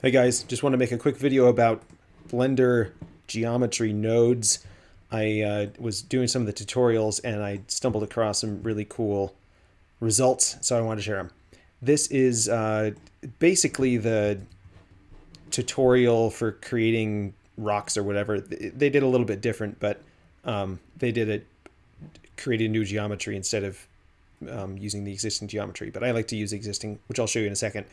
Hey guys, just want to make a quick video about Blender geometry nodes. I uh, was doing some of the tutorials and I stumbled across some really cool results, so I wanted to share them. This is uh, basically the tutorial for creating rocks or whatever. They did a little bit different, but um, they did it, created new geometry instead of um, using the existing geometry. But I like to use existing, which I'll show you in a second.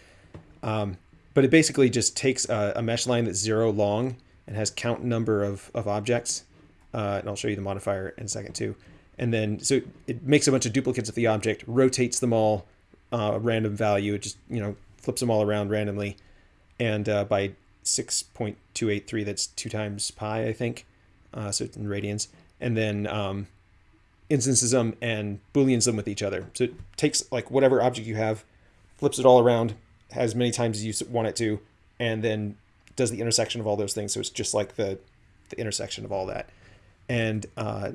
Um, but it basically just takes a, a, mesh line that's zero long and has count number of, of objects. Uh, and I'll show you the modifier in a second too. And then, so it makes a bunch of duplicates of the object, rotates them all uh, random value. It just, you know, flips them all around randomly. And uh, by 6.283, that's two times pi, I think. Uh, so in radians. And then um, instances them and booleans them with each other. So it takes like whatever object you have, flips it all around, as many times as you want it to, and then does the intersection of all those things. So it's just like the, the intersection of all that. And uh,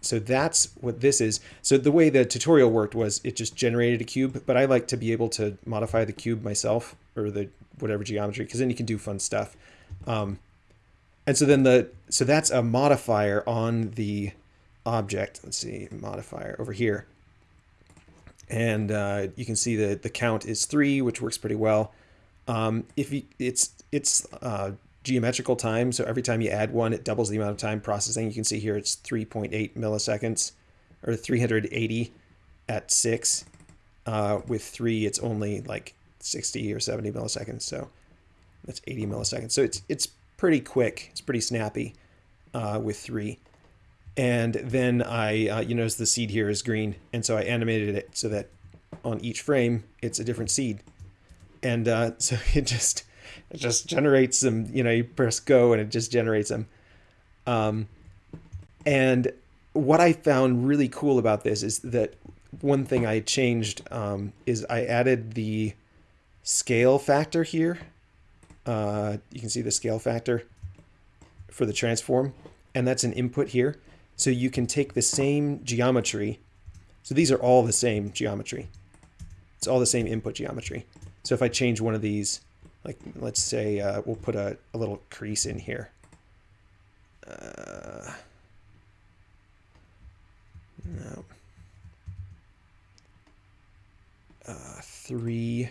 so that's what this is. So the way the tutorial worked was it just generated a cube, but I like to be able to modify the cube myself or the whatever geometry, because then you can do fun stuff. Um, and so then the, so that's a modifier on the object. Let's see, modifier over here and uh, you can see that the count is three, which works pretty well. Um, if you, it's it's uh, geometrical time, so every time you add one, it doubles the amount of time processing. You can see here it's 3.8 milliseconds, or 380 at six. Uh, with three, it's only like 60 or 70 milliseconds, so that's 80 milliseconds. So it's it's pretty quick. It's pretty snappy uh, with three. And then I, uh, you notice the seed here is green. And so I animated it so that on each frame, it's a different seed. And uh, so it just, it just generates them, you know, you press go and it just generates them. Um, and what I found really cool about this is that one thing I changed um, is I added the scale factor here. Uh, you can see the scale factor for the transform, and that's an input here. So you can take the same geometry. So these are all the same geometry. It's all the same input geometry. So if I change one of these, like let's say uh, we'll put a, a, little crease in here. Uh, no. Uh, three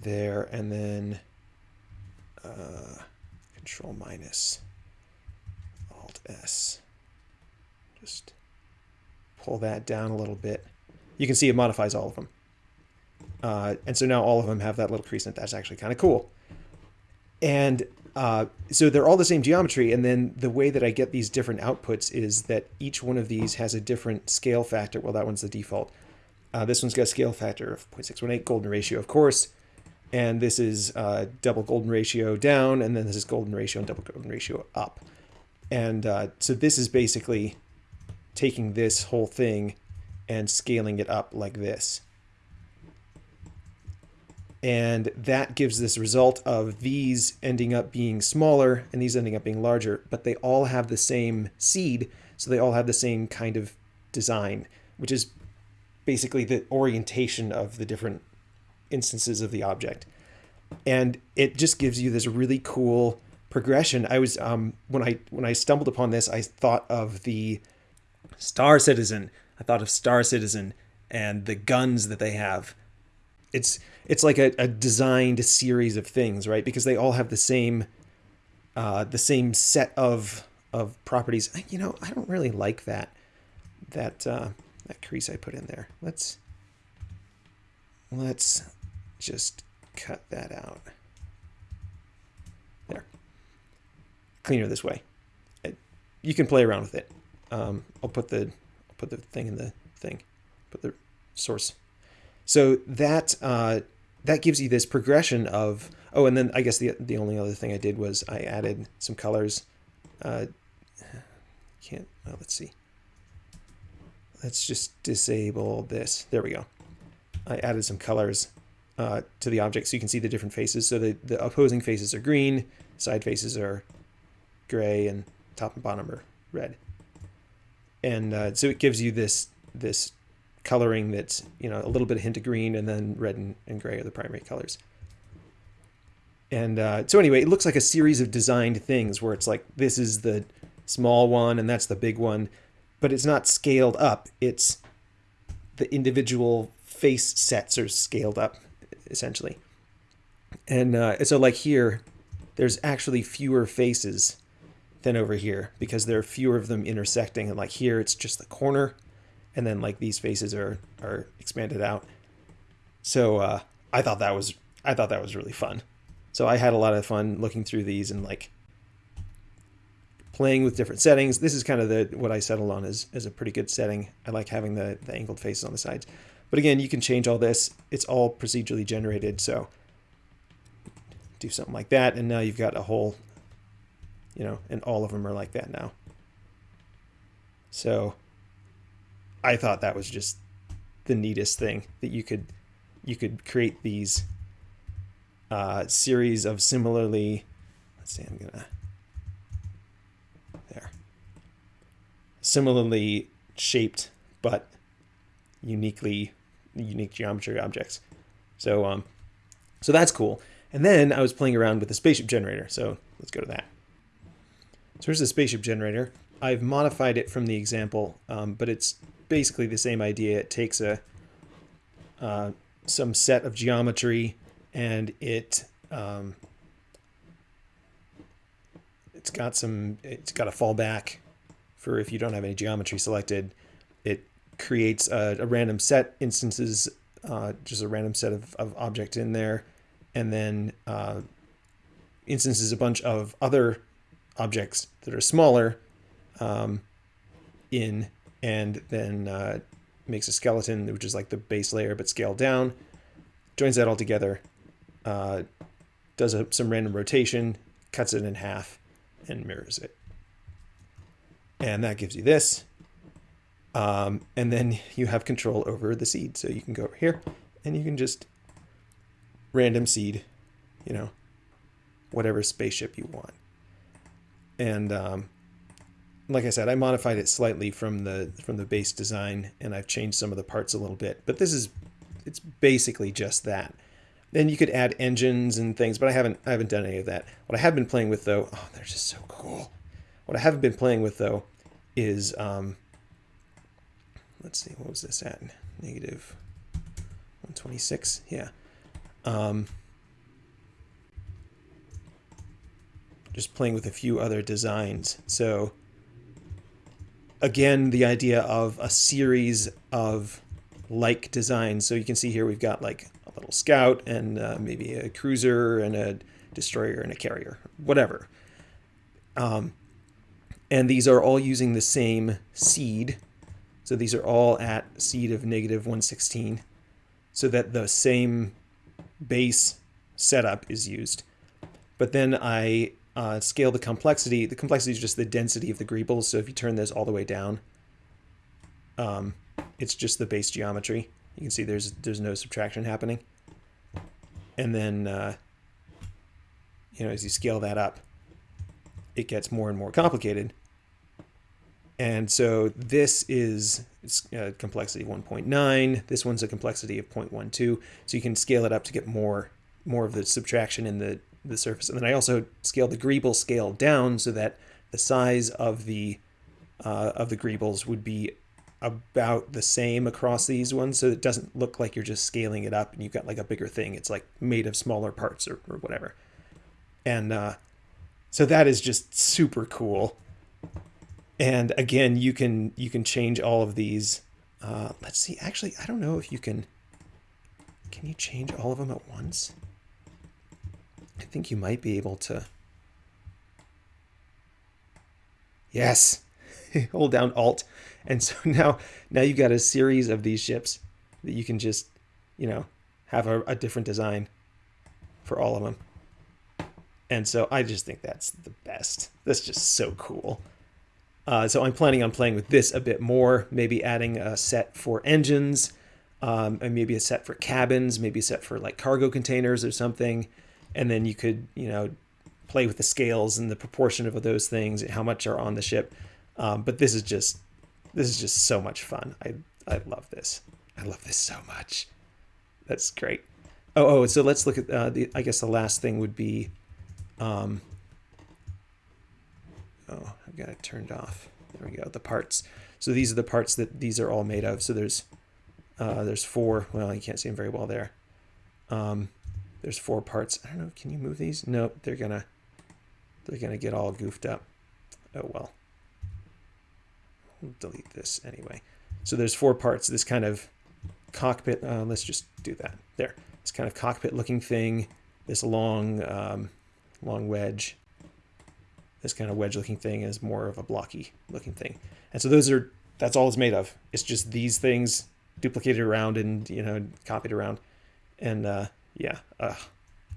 there, and then uh, control minus. S. Just pull that down a little bit. You can see it modifies all of them. Uh, and so now all of them have that little crease in it. That's actually kind of cool. And uh, so they're all the same geometry. And then the way that I get these different outputs is that each one of these has a different scale factor. Well, that one's the default. Uh, this one's got a scale factor of 0.618, golden ratio, of course. And this is uh, double golden ratio down, and then this is golden ratio and double golden ratio up. And uh, so this is basically taking this whole thing and scaling it up like this. And that gives this result of these ending up being smaller and these ending up being larger, but they all have the same seed, so they all have the same kind of design, which is basically the orientation of the different instances of the object. And it just gives you this really cool progression. I was um, when I when I stumbled upon this, I thought of the Star Citizen. I thought of Star Citizen and the guns that they have. It's it's like a, a designed series of things, right? Because they all have the same uh, the same set of of properties. You know, I don't really like that that uh, that crease I put in there. Let's let's just cut that out. Cleaner this way. It, you can play around with it. Um, I'll put the I'll put the thing in the thing, put the source. So that uh, that gives you this progression of oh, and then I guess the the only other thing I did was I added some colors. Uh, can't let's see. Let's just disable this. There we go. I added some colors uh, to the object so you can see the different faces. So the, the opposing faces are green, side faces are gray and top and bottom are red. And uh, so it gives you this this coloring that's you know a little bit of hint of green and then red and, and gray are the primary colors. And uh, so anyway, it looks like a series of designed things where it's like this is the small one and that's the big one, but it's not scaled up. It's the individual face sets are scaled up essentially. And uh, so like here, there's actually fewer faces than over here because there are fewer of them intersecting. And like here, it's just the corner, and then like these faces are are expanded out. So uh, I thought that was I thought that was really fun. So I had a lot of fun looking through these and like playing with different settings. This is kind of the what I settled on is, as a pretty good setting. I like having the, the angled faces on the sides. But again, you can change all this. It's all procedurally generated, so do something like that, and now you've got a whole, you know, and all of them are like that now. So I thought that was just the neatest thing that you could you could create these uh, series of similarly let's see I'm gonna there. Similarly shaped but uniquely unique geometry objects. So um so that's cool. And then I was playing around with the spaceship generator. So let's go to that so here's the spaceship generator. I've modified it from the example um, but it's basically the same idea. It takes a uh, some set of geometry and it um, it's got some it's got a fallback for if you don't have any geometry selected. It creates a, a random set instances uh, just a random set of, of objects in there. And then uh, instances a bunch of other objects that are smaller um, in and then uh, makes a skeleton which is like the base layer but scaled down joins that all together uh, does a, some random rotation, cuts it in half, and mirrors it. And that gives you this. Um, and then you have control over the seed. So you can go over here and you can just random seed, you know, whatever spaceship you want. And um, like I said, I modified it slightly from the from the base design, and I've changed some of the parts a little bit. But this is it's basically just that. Then you could add engines and things, but I haven't I haven't done any of that. What I have been playing with though, oh, they're just so cool. What I haven't been playing with though is um, let's see, what was this at? Negative 126. Yeah. Um, just playing with a few other designs. So again, the idea of a series of like designs. So you can see here we've got like a little scout and uh, maybe a cruiser and a destroyer and a carrier, whatever. Um, and these are all using the same seed. So these are all at seed of negative 116 so that the same base setup is used. But then I uh, scale the complexity. The complexity is just the density of the greebles. So if you turn this all the way down, um, it's just the base geometry. You can see there's there's no subtraction happening. And then, uh, you know, as you scale that up, it gets more and more complicated. And so this is uh, complexity 1.9. This one's a complexity of 0.12. So you can scale it up to get more more of the subtraction in the, the surface. And then I also scaled the greeble scale down so that the size of the uh, of the greebles would be about the same across these ones. So it doesn't look like you're just scaling it up and you've got like a bigger thing. It's like made of smaller parts or, or whatever. And uh, so that is just super cool. And again you can you can change all of these. Uh, let's see. Actually I don't know if you can can you change all of them at once I think you might be able to yes hold down alt and so now, now you've got a series of these ships that you can just, you know, have a, a different design for all of them. And so I just think that's the best. That's just so cool. Uh, so I'm planning on playing with this a bit more, maybe adding a set for engines, um, and maybe a set for cabins, maybe a set for like cargo containers or something. And then you could, you know, play with the scales and the proportion of those things, how much are on the ship. Um, but this is just this is just so much fun. I I love this. I love this so much. That's great. Oh, oh, so let's look at uh, the. I guess the last thing would be. Um, oh, I've got it turned off. There we go. The parts. So these are the parts that these are all made of. So there's, uh, there's four. Well, you can't see them very well there. Um, there's four parts. I don't know. Can you move these? Nope. They're gonna, they're gonna get all goofed up. Oh well. We'll delete this anyway. So there's four parts. This kind of cockpit. Uh, let's just do that. There. This kind of cockpit looking thing. This long, um, long wedge. This kind of wedge looking thing is more of a blocky looking thing. And so those are, that's all it's made of. It's just these things duplicated around and, you know, copied around. And uh, yeah, ugh,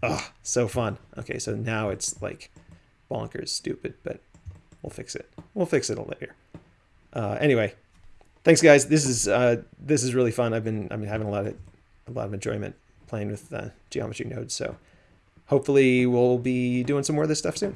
ugh, so fun. Okay, so now it's like bonkers stupid, but we'll fix it. We'll fix it later. Uh, anyway, thanks guys. This is uh, this is really fun. I've been I've been having a lot of a lot of enjoyment playing with uh, geometry nodes. So hopefully we'll be doing some more of this stuff soon.